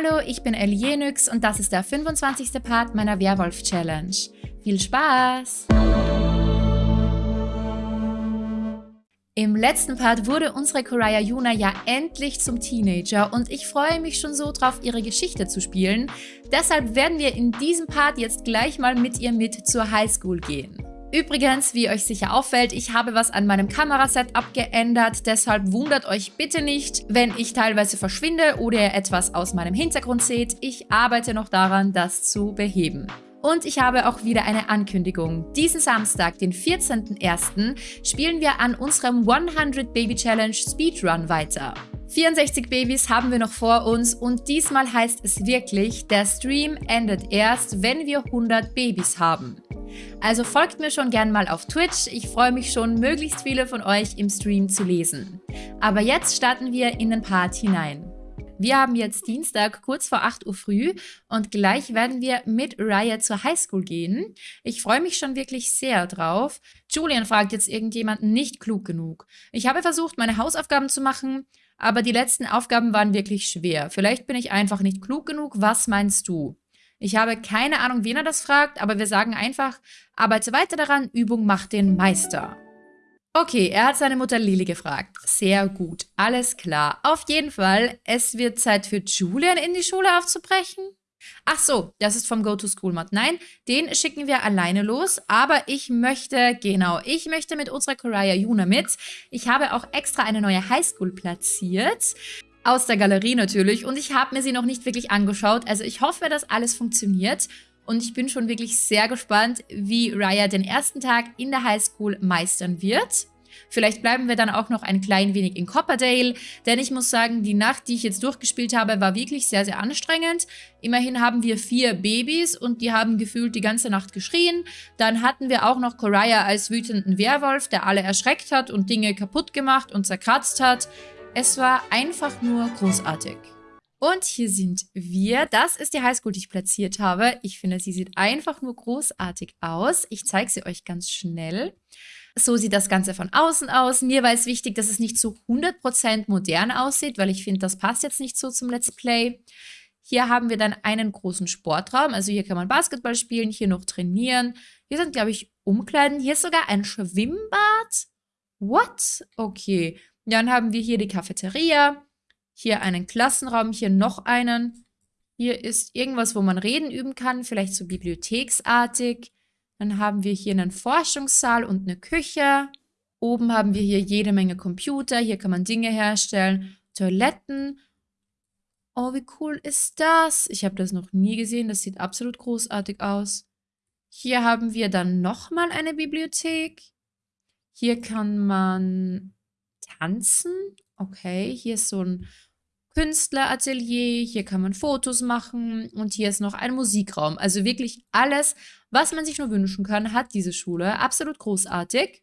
Hallo, ich bin Elienix und das ist der 25. Part meiner Werwolf-Challenge. Viel Spaß! Im letzten Part wurde unsere Koraya Yuna ja endlich zum Teenager und ich freue mich schon so drauf, ihre Geschichte zu spielen. Deshalb werden wir in diesem Part jetzt gleich mal mit ihr mit zur Highschool gehen. Übrigens, wie euch sicher auffällt, ich habe was an meinem Kamerasetup geändert, deshalb wundert euch bitte nicht, wenn ich teilweise verschwinde oder ihr etwas aus meinem Hintergrund seht. Ich arbeite noch daran, das zu beheben. Und ich habe auch wieder eine Ankündigung. Diesen Samstag, den 14.01., spielen wir an unserem 100 Baby Challenge Speedrun weiter. 64 Babys haben wir noch vor uns und diesmal heißt es wirklich, der Stream endet erst, wenn wir 100 Babys haben. Also folgt mir schon gern mal auf Twitch, ich freue mich schon, möglichst viele von euch im Stream zu lesen. Aber jetzt starten wir in den Part hinein. Wir haben jetzt Dienstag kurz vor 8 Uhr früh und gleich werden wir mit Raya zur Highschool gehen. Ich freue mich schon wirklich sehr drauf. Julian fragt jetzt irgendjemanden nicht klug genug. Ich habe versucht, meine Hausaufgaben zu machen, aber die letzten Aufgaben waren wirklich schwer. Vielleicht bin ich einfach nicht klug genug. Was meinst du? Ich habe keine Ahnung, wen er das fragt, aber wir sagen einfach, arbeite weiter daran, Übung macht den Meister. Okay, er hat seine Mutter Lili gefragt. Sehr gut, alles klar. Auf jeden Fall, es wird Zeit für Julian in die Schule aufzubrechen. Ach so, das ist vom Go-to-School-Mod. Nein, den schicken wir alleine los, aber ich möchte, genau, ich möchte mit unserer Koraya Yuna mit. Ich habe auch extra eine neue Highschool platziert. Aus der Galerie natürlich. Und ich habe mir sie noch nicht wirklich angeschaut. Also ich hoffe, dass alles funktioniert. Und ich bin schon wirklich sehr gespannt, wie Raya den ersten Tag in der Highschool meistern wird. Vielleicht bleiben wir dann auch noch ein klein wenig in Copperdale, denn ich muss sagen, die Nacht, die ich jetzt durchgespielt habe, war wirklich sehr, sehr anstrengend. Immerhin haben wir vier Babys und die haben gefühlt die ganze Nacht geschrien. Dann hatten wir auch noch Koraya als wütenden Werwolf, der alle erschreckt hat und Dinge kaputt gemacht und zerkratzt hat. Es war einfach nur großartig. Und hier sind wir. Das ist die Highschool, die ich platziert habe. Ich finde, sie sieht einfach nur großartig aus. Ich zeige sie euch ganz schnell. So sieht das Ganze von außen aus. Mir war es wichtig, dass es nicht so 100% modern aussieht, weil ich finde, das passt jetzt nicht so zum Let's Play. Hier haben wir dann einen großen Sportraum. Also hier kann man Basketball spielen, hier noch trainieren. Hier sind, glaube ich, Umkleiden. Hier ist sogar ein Schwimmbad. What? Okay. Dann haben wir hier die Cafeteria, hier einen Klassenraum, hier noch einen. Hier ist irgendwas, wo man reden üben kann, vielleicht so bibliotheksartig. Dann haben wir hier einen Forschungssaal und eine Küche. Oben haben wir hier jede Menge Computer. Hier kann man Dinge herstellen. Toiletten. Oh, wie cool ist das? Ich habe das noch nie gesehen. Das sieht absolut großartig aus. Hier haben wir dann nochmal eine Bibliothek. Hier kann man tanzen. Okay, hier ist so ein Künstleratelier, hier kann man Fotos machen und hier ist noch ein Musikraum. Also wirklich alles, was man sich nur wünschen kann, hat diese Schule. Absolut großartig.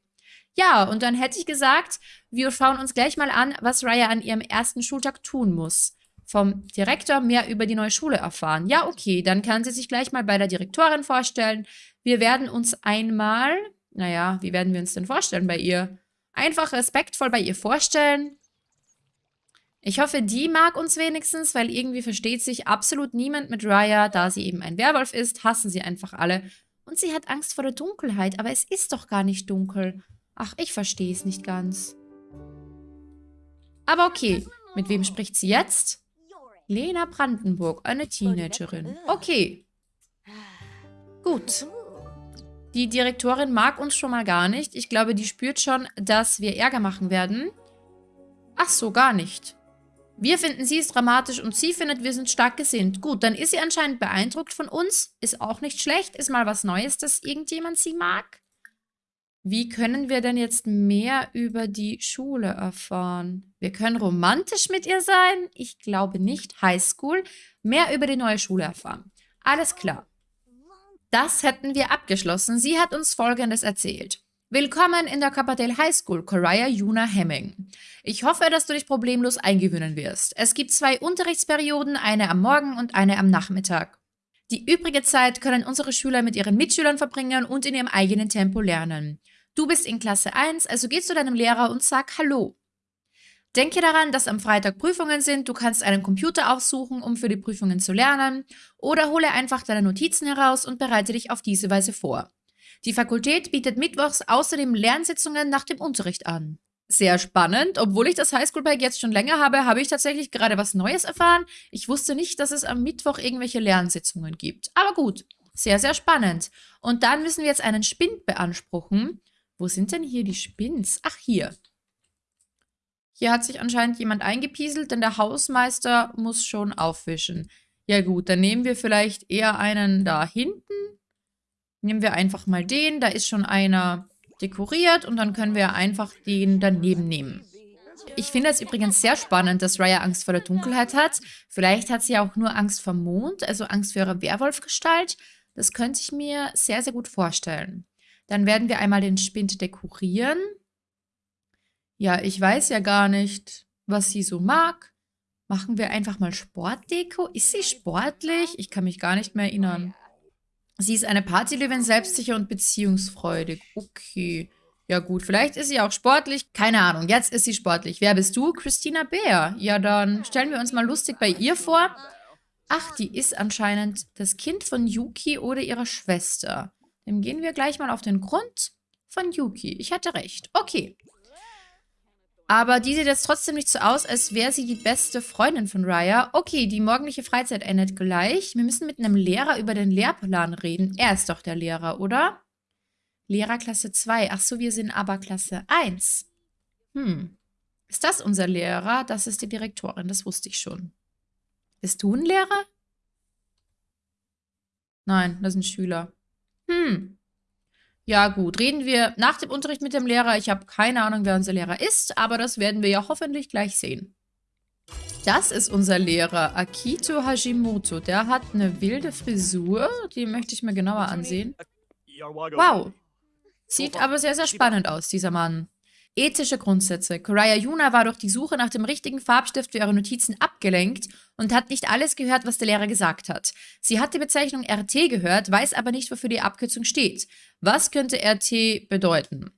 Ja, und dann hätte ich gesagt, wir schauen uns gleich mal an, was Raya an ihrem ersten Schultag tun muss. Vom Direktor mehr über die neue Schule erfahren. Ja, okay, dann kann sie sich gleich mal bei der Direktorin vorstellen. Wir werden uns einmal, naja, wie werden wir uns denn vorstellen bei ihr? Einfach respektvoll bei ihr vorstellen. Ich hoffe, die mag uns wenigstens, weil irgendwie versteht sich absolut niemand mit Raya, da sie eben ein Werwolf ist, hassen sie einfach alle. Und sie hat Angst vor der Dunkelheit, aber es ist doch gar nicht dunkel. Ach, ich verstehe es nicht ganz. Aber okay, mit wem spricht sie jetzt? Lena Brandenburg, eine Teenagerin. Okay. Gut. Die Direktorin mag uns schon mal gar nicht. Ich glaube, die spürt schon, dass wir Ärger machen werden. Ach so, gar nicht. Wir finden sie ist dramatisch und sie findet, wir sind stark gesinnt. Gut, dann ist sie anscheinend beeindruckt von uns. Ist auch nicht schlecht. Ist mal was Neues, dass irgendjemand sie mag. Wie können wir denn jetzt mehr über die Schule erfahren? Wir können romantisch mit ihr sein. Ich glaube nicht. Highschool. Mehr über die neue Schule erfahren. Alles klar. Das hätten wir abgeschlossen. Sie hat uns Folgendes erzählt. Willkommen in der Copperdale High School, Coraya Juna Hemming. Ich hoffe, dass du dich problemlos eingewöhnen wirst. Es gibt zwei Unterrichtsperioden, eine am Morgen und eine am Nachmittag. Die übrige Zeit können unsere Schüler mit ihren Mitschülern verbringen und in ihrem eigenen Tempo lernen. Du bist in Klasse 1, also geh zu deinem Lehrer und sag Hallo. Denke daran, dass am Freitag Prüfungen sind. Du kannst einen Computer aufsuchen, um für die Prüfungen zu lernen. Oder hole einfach deine Notizen heraus und bereite dich auf diese Weise vor. Die Fakultät bietet mittwochs außerdem Lernsitzungen nach dem Unterricht an. Sehr spannend. Obwohl ich das Highschool-Bike jetzt schon länger habe, habe ich tatsächlich gerade was Neues erfahren. Ich wusste nicht, dass es am Mittwoch irgendwelche Lernsitzungen gibt. Aber gut, sehr, sehr spannend. Und dann müssen wir jetzt einen Spind beanspruchen. Wo sind denn hier die Spins? Ach, hier. Hier hat sich anscheinend jemand eingepieselt, denn der Hausmeister muss schon aufwischen. Ja gut, dann nehmen wir vielleicht eher einen da hinten. Nehmen wir einfach mal den. Da ist schon einer dekoriert und dann können wir einfach den daneben nehmen. Ich finde es übrigens sehr spannend, dass Raya Angst vor der Dunkelheit hat. Vielleicht hat sie auch nur Angst vor Mond, also Angst vor ihrer Werwolfgestalt. Das könnte ich mir sehr, sehr gut vorstellen. Dann werden wir einmal den Spind dekorieren. Ja, ich weiß ja gar nicht, was sie so mag. Machen wir einfach mal Sportdeko. Ist sie sportlich? Ich kann mich gar nicht mehr erinnern. Sie ist eine Partylöwin, selbstsicher und beziehungsfreudig. Okay. Ja gut, vielleicht ist sie auch sportlich. Keine Ahnung, jetzt ist sie sportlich. Wer bist du? Christina Bär. Ja, dann stellen wir uns mal lustig bei ihr vor. Ach, die ist anscheinend das Kind von Yuki oder ihrer Schwester. Dann gehen wir gleich mal auf den Grund von Yuki. Ich hatte recht. Okay. Aber die sieht jetzt trotzdem nicht so aus, als wäre sie die beste Freundin von Raya. Okay, die morgendliche Freizeit endet gleich. Wir müssen mit einem Lehrer über den Lehrplan reden. Er ist doch der Lehrer, oder? Lehrer Klasse 2. Ach so, wir sind aber Klasse 1. Hm. Ist das unser Lehrer? Das ist die Direktorin, das wusste ich schon. Bist du ein Lehrer? Nein, das sind Schüler. Hm. Ja gut, reden wir nach dem Unterricht mit dem Lehrer. Ich habe keine Ahnung, wer unser Lehrer ist, aber das werden wir ja hoffentlich gleich sehen. Das ist unser Lehrer, Akito Hashimoto. Der hat eine wilde Frisur, die möchte ich mir genauer ansehen. Wow. Sieht aber sehr, sehr spannend aus, dieser Mann. Ethische Grundsätze. Koraya Yuna war durch die Suche nach dem richtigen Farbstift für ihre Notizen abgelenkt und hat nicht alles gehört, was der Lehrer gesagt hat. Sie hat die Bezeichnung RT gehört, weiß aber nicht, wofür die Abkürzung steht. Was könnte RT bedeuten?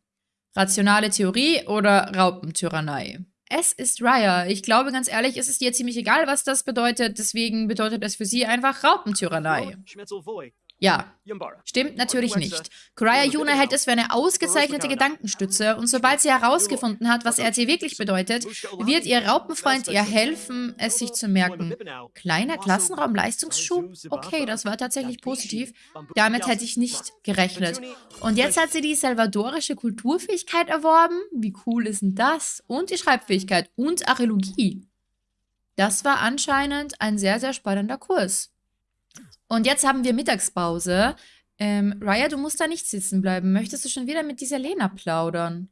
Rationale Theorie oder Raupentyrannei? Es ist Raya. Ich glaube ganz ehrlich, es ist ihr ziemlich egal, was das bedeutet. Deswegen bedeutet es für sie einfach Raupentyrannei. Ja, stimmt natürlich nicht. Koraya Yuna hält es für eine ausgezeichnete Gedankenstütze und sobald sie herausgefunden hat, was RT wirklich bedeutet, wird ihr Raupenfreund ihr helfen, es sich zu merken. Kleiner Klassenraum-Leistungsschub? Okay, das war tatsächlich positiv. Damit hätte ich nicht gerechnet. Und jetzt hat sie die salvadorische Kulturfähigkeit erworben. Wie cool ist denn das? Und die Schreibfähigkeit und Archäologie. Das war anscheinend ein sehr, sehr spannender Kurs. Und jetzt haben wir Mittagspause. Ähm, Raya, du musst da nicht sitzen bleiben. Möchtest du schon wieder mit dieser Lena plaudern?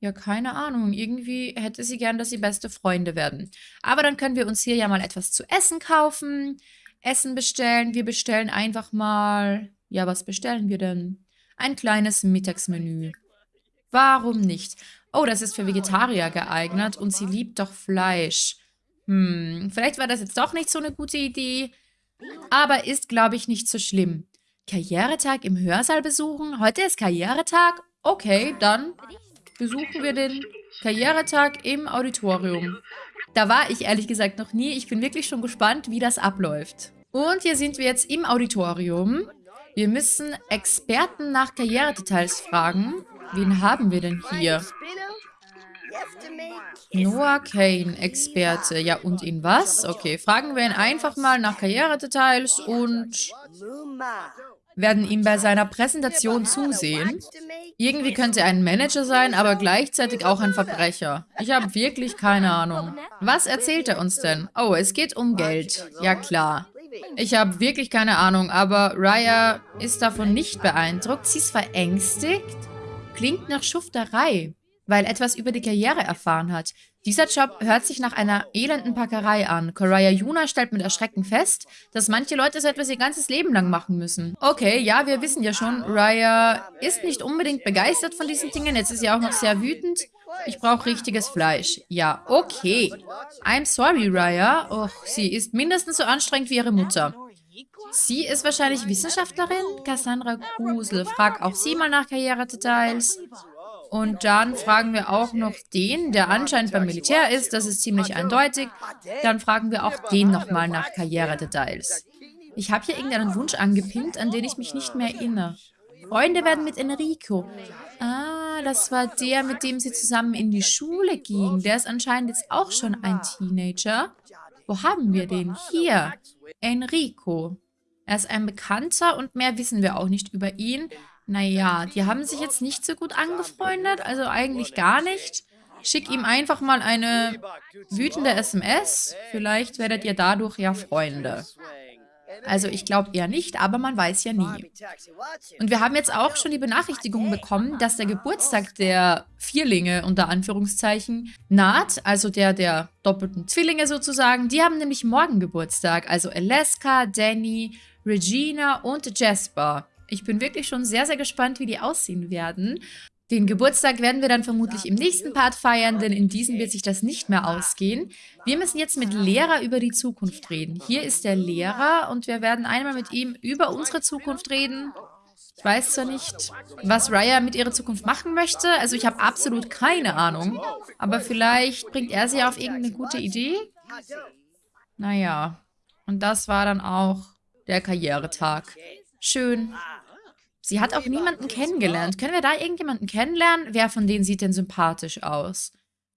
Ja, keine Ahnung. Irgendwie hätte sie gern, dass sie beste Freunde werden. Aber dann können wir uns hier ja mal etwas zu essen kaufen. Essen bestellen. Wir bestellen einfach mal... Ja, was bestellen wir denn? Ein kleines Mittagsmenü. Warum nicht? Oh, das ist für Vegetarier geeignet und sie liebt doch Fleisch. Hm, vielleicht war das jetzt doch nicht so eine gute Idee. Aber ist, glaube ich, nicht so schlimm. Karrieretag im Hörsaal besuchen? Heute ist Karrieretag? Okay, dann besuchen wir den Karrieretag im Auditorium. Da war ich ehrlich gesagt noch nie. Ich bin wirklich schon gespannt, wie das abläuft. Und hier sind wir jetzt im Auditorium. Wir müssen Experten nach Karrieredetails fragen. Wen haben wir denn hier? Noah Kane, Experte. Ja, und in was? Okay, fragen wir ihn einfach mal nach Karrieredetails und werden ihm bei seiner Präsentation zusehen. Irgendwie könnte er ein Manager sein, aber gleichzeitig auch ein Verbrecher. Ich habe wirklich keine Ahnung. Was erzählt er uns denn? Oh, es geht um Geld. Ja, klar. Ich habe wirklich keine Ahnung, aber Raya ist davon nicht beeindruckt. Sie ist verängstigt. Klingt nach Schufterei weil etwas über die Karriere erfahren hat. Dieser Job hört sich nach einer elenden Packerei an. Koraya Yuna stellt mit Erschrecken fest, dass manche Leute so etwas ihr ganzes Leben lang machen müssen. Okay, ja, wir wissen ja schon, Raya ist nicht unbedingt begeistert von diesen Dingen. Jetzt ist sie auch noch sehr wütend. Ich brauche richtiges Fleisch. Ja, okay. I'm sorry, Raya. Och, sie ist mindestens so anstrengend wie ihre Mutter. Sie ist wahrscheinlich Wissenschaftlerin? Cassandra Grusel. Frag auch sie mal nach Karrieredetails. Und dann fragen wir auch noch den, der anscheinend beim Militär ist. Das ist ziemlich eindeutig. Dann fragen wir auch den nochmal nach Karrieredetails. Ich habe hier irgendeinen Wunsch angepinnt, an den ich mich nicht mehr erinnere. Freunde werden mit Enrico. Ah, das war der, mit dem sie zusammen in die Schule ging. Der ist anscheinend jetzt auch schon ein Teenager. Wo haben wir den? Hier. Enrico. Er ist ein Bekannter und mehr wissen wir auch nicht über ihn. Naja, die haben sich jetzt nicht so gut angefreundet, also eigentlich gar nicht. Schick ihm einfach mal eine wütende SMS. Vielleicht werdet ihr dadurch ja Freunde. Also ich glaube eher nicht, aber man weiß ja nie. Und wir haben jetzt auch schon die Benachrichtigung bekommen, dass der Geburtstag der Vierlinge unter Anführungszeichen naht, also der der doppelten Zwillinge sozusagen. Die haben nämlich morgen Geburtstag, also Alaska, Danny, Regina und Jasper. Ich bin wirklich schon sehr, sehr gespannt, wie die aussehen werden. Den Geburtstag werden wir dann vermutlich im nächsten Part feiern, denn in diesem wird sich das nicht mehr ausgehen. Wir müssen jetzt mit Lehrer über die Zukunft reden. Hier ist der Lehrer und wir werden einmal mit ihm über unsere Zukunft reden. Ich weiß zwar nicht, was Raya mit ihrer Zukunft machen möchte. Also ich habe absolut keine Ahnung. Aber vielleicht bringt er sie auf irgendeine gute Idee. Naja. Und das war dann auch der Karrieretag. Schön. Sie hat auch niemanden kennengelernt. Können wir da irgendjemanden kennenlernen? Wer von denen sieht denn sympathisch aus?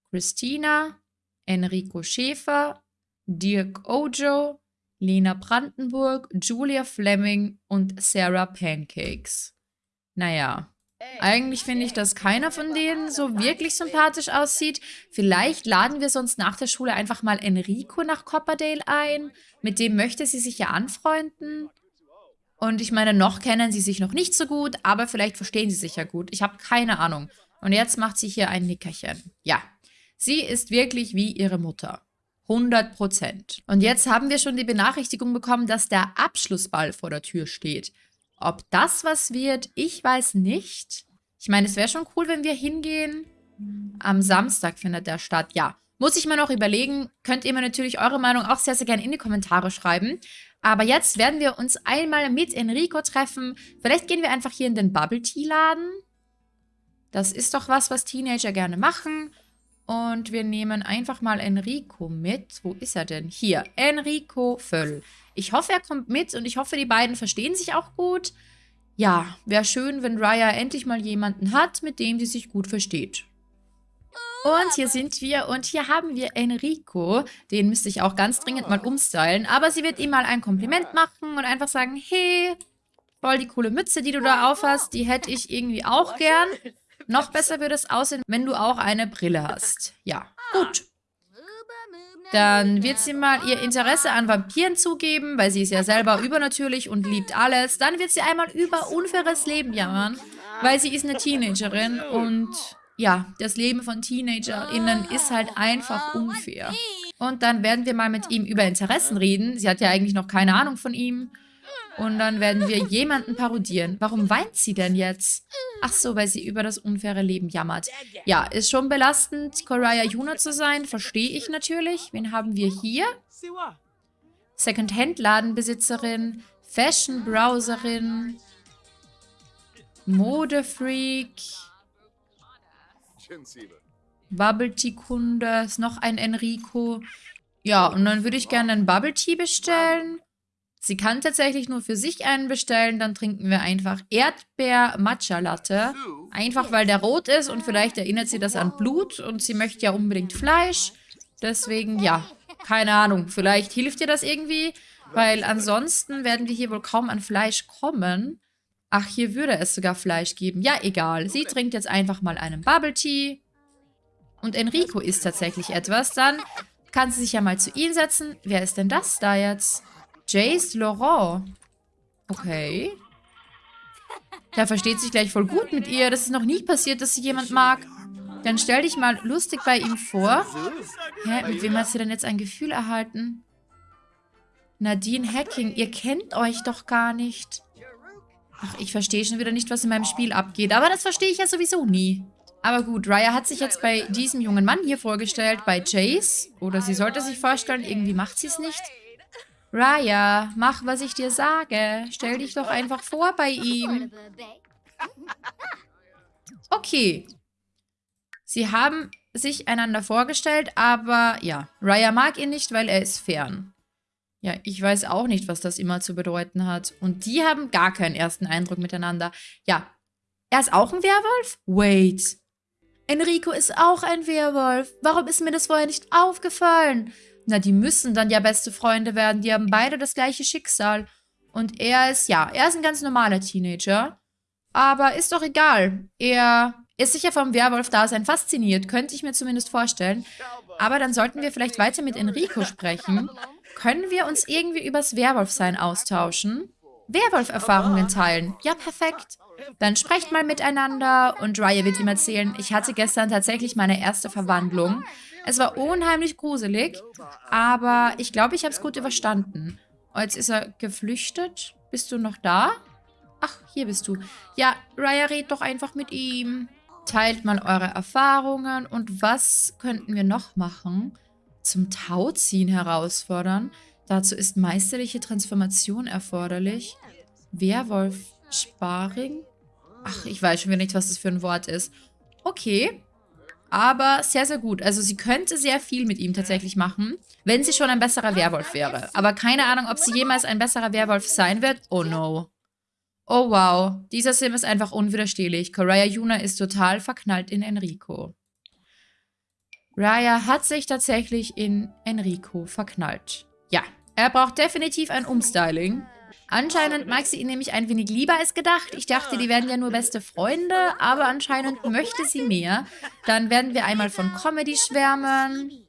Christina, Enrico Schäfer, Dirk Ojo, Lena Brandenburg, Julia Fleming und Sarah Pancakes. Naja, eigentlich finde ich, dass keiner von denen so wirklich sympathisch aussieht. Vielleicht laden wir sonst nach der Schule einfach mal Enrico nach Copperdale ein. Mit dem möchte sie sich ja anfreunden. Und ich meine, noch kennen sie sich noch nicht so gut, aber vielleicht verstehen sie sich ja gut. Ich habe keine Ahnung. Und jetzt macht sie hier ein Nickerchen. Ja, sie ist wirklich wie ihre Mutter. 100 Prozent. Und jetzt haben wir schon die Benachrichtigung bekommen, dass der Abschlussball vor der Tür steht. Ob das was wird, ich weiß nicht. Ich meine, es wäre schon cool, wenn wir hingehen. Am Samstag findet der statt. Ja, muss ich mir noch überlegen. Könnt ihr mir natürlich eure Meinung auch sehr, sehr gerne in die Kommentare schreiben. Aber jetzt werden wir uns einmal mit Enrico treffen. Vielleicht gehen wir einfach hier in den Bubble Tea Laden. Das ist doch was, was Teenager gerne machen. Und wir nehmen einfach mal Enrico mit. Wo ist er denn? Hier, Enrico Völl. Ich hoffe, er kommt mit und ich hoffe, die beiden verstehen sich auch gut. Ja, wäre schön, wenn Raya endlich mal jemanden hat, mit dem sie sich gut versteht. Und hier sind wir und hier haben wir Enrico. Den müsste ich auch ganz dringend mal umstylen. Aber sie wird ihm mal ein Kompliment machen und einfach sagen, hey, voll die coole Mütze, die du da aufhast, die hätte ich irgendwie auch gern. Noch besser würde es aussehen, wenn du auch eine Brille hast. Ja, gut. Dann wird sie mal ihr Interesse an Vampiren zugeben, weil sie ist ja selber übernatürlich und liebt alles. Dann wird sie einmal über unfaires Leben jammern, weil sie ist eine Teenagerin und ja, das Leben von TeenagerInnen ist halt einfach unfair. Und dann werden wir mal mit ihm über Interessen reden. Sie hat ja eigentlich noch keine Ahnung von ihm. Und dann werden wir jemanden parodieren. Warum weint sie denn jetzt? Ach so, weil sie über das unfaire Leben jammert. Ja, ist schon belastend, Koraya Yuna zu sein. Verstehe ich natürlich. Wen haben wir hier? Secondhand-Ladenbesitzerin, Fashion-Browserin, Modefreak, Bubble Tea Kunde, ist noch ein Enrico. Ja, und dann würde ich gerne einen Bubble Tea bestellen. Sie kann tatsächlich nur für sich einen bestellen. Dann trinken wir einfach Erdbeer-Matcha-Latte. Einfach, weil der rot ist und vielleicht erinnert sie das an Blut. Und sie möchte ja unbedingt Fleisch. Deswegen, ja, keine Ahnung. Vielleicht hilft ihr das irgendwie. Weil ansonsten werden wir hier wohl kaum an Fleisch kommen. Ach, hier würde es sogar Fleisch geben. Ja, egal. Sie trinkt jetzt einfach mal einen Bubble Tea. Und Enrico isst tatsächlich etwas. Dann kann sie sich ja mal zu ihm setzen. Wer ist denn das da jetzt? Jace Laurent. Okay. Der versteht sich gleich voll gut mit ihr. Das ist noch nie passiert, dass sie jemand mag. Dann stell dich mal lustig bei ihm vor. Hä, mit wem hat sie denn jetzt ein Gefühl erhalten? Nadine Hacking, ihr kennt euch doch gar nicht. Ach, ich verstehe schon wieder nicht, was in meinem Spiel abgeht. Aber das verstehe ich ja sowieso nie. Aber gut, Raya hat sich jetzt bei diesem jungen Mann hier vorgestellt, bei Chase. Oder sie sollte sich vorstellen, irgendwie macht sie es nicht. Raya, mach, was ich dir sage. Stell dich doch einfach vor bei ihm. Okay. Sie haben sich einander vorgestellt, aber ja, Raya mag ihn nicht, weil er ist fern. Ja, ich weiß auch nicht, was das immer zu bedeuten hat. Und die haben gar keinen ersten Eindruck miteinander. Ja, er ist auch ein Werwolf? Wait. Enrico ist auch ein Werwolf. Warum ist mir das vorher nicht aufgefallen? Na, die müssen dann ja beste Freunde werden. Die haben beide das gleiche Schicksal. Und er ist, ja, er ist ein ganz normaler Teenager. Aber ist doch egal. Er ist sicher vom Werwolf-Dasein fasziniert, könnte ich mir zumindest vorstellen. Aber dann sollten wir vielleicht weiter mit Enrico sprechen. Können wir uns irgendwie übers Werwolfsein austauschen? Werwolf-Erfahrungen teilen. Ja, perfekt. Dann sprecht mal miteinander und Raya wird ihm erzählen, ich hatte gestern tatsächlich meine erste Verwandlung. Es war unheimlich gruselig, aber ich glaube, ich habe es gut überstanden. Oh, jetzt ist er geflüchtet. Bist du noch da? Ach, hier bist du. Ja, Raya, red doch einfach mit ihm. Teilt mal eure Erfahrungen und was könnten wir noch machen? Zum Tauziehen herausfordern. Dazu ist meisterliche Transformation erforderlich. Werwolf Sparring? Ach, ich weiß schon wieder nicht, was das für ein Wort ist. Okay. Aber sehr, sehr gut. Also sie könnte sehr viel mit ihm tatsächlich machen, wenn sie schon ein besserer Werwolf wäre. Aber keine Ahnung, ob sie jemals ein besserer Werwolf sein wird. Oh no. Oh wow. Dieser Sim ist einfach unwiderstehlich. Koraya Yuna ist total verknallt in Enrico. Raya hat sich tatsächlich in Enrico verknallt. Ja, er braucht definitiv ein Umstyling. Anscheinend mag sie ihn nämlich ein wenig lieber als gedacht. Ich dachte, die werden ja nur beste Freunde, aber anscheinend möchte sie mehr. Dann werden wir einmal von Comedy schwärmen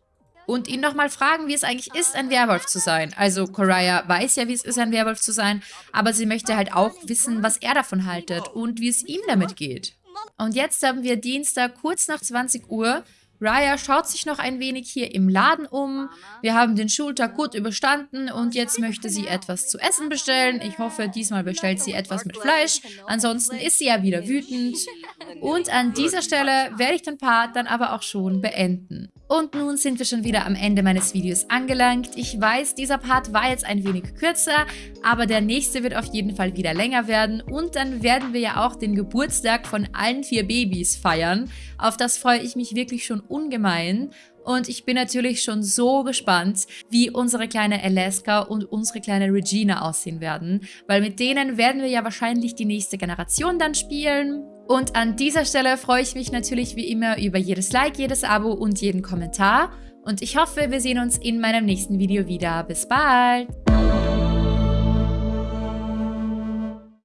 und ihn nochmal fragen, wie es eigentlich ist, ein Werwolf zu sein. Also Koraya weiß ja, wie es ist, ein Werwolf zu sein, aber sie möchte halt auch wissen, was er davon haltet und wie es ihm damit geht. Und jetzt haben wir Dienstag kurz nach 20 Uhr Raya schaut sich noch ein wenig hier im Laden um. Wir haben den Schultag gut überstanden und jetzt möchte sie etwas zu essen bestellen. Ich hoffe, diesmal bestellt sie etwas mit Fleisch. Ansonsten ist sie ja wieder wütend. Und an dieser Stelle werde ich den Part dann aber auch schon beenden. Und nun sind wir schon wieder am Ende meines Videos angelangt. Ich weiß, dieser Part war jetzt ein wenig kürzer, aber der nächste wird auf jeden Fall wieder länger werden. Und dann werden wir ja auch den Geburtstag von allen vier Babys feiern. Auf das freue ich mich wirklich schon ungemein. Und ich bin natürlich schon so gespannt, wie unsere kleine Alaska und unsere kleine Regina aussehen werden. Weil mit denen werden wir ja wahrscheinlich die nächste Generation dann spielen. Und an dieser Stelle freue ich mich natürlich wie immer über jedes Like, jedes Abo und jeden Kommentar. Und ich hoffe, wir sehen uns in meinem nächsten Video wieder. Bis bald!